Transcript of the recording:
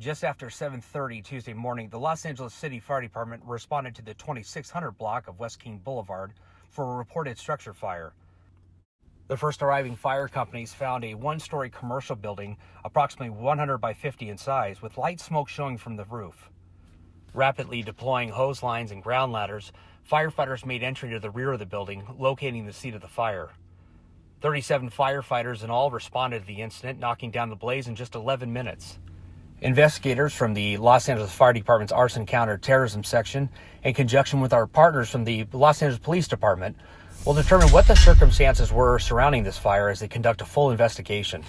Just after 7:30 Tuesday morning, the Los Angeles City Fire Department responded to the 2600 block of West King Boulevard for a reported structure fire. The first arriving fire companies found a one-story commercial building approximately 100 by 50 in size with light smoke showing from the roof. Rapidly deploying hose lines and ground ladders, firefighters made entry to the rear of the building, locating the seat of the fire. 37 firefighters in all responded to the incident, knocking down the blaze in just 11 minutes. Investigators from the Los Angeles Fire Department's Arson Counterterrorism Section, in conjunction with our partners from the Los Angeles Police Department, will determine what the circumstances were surrounding this fire as they conduct a full investigation.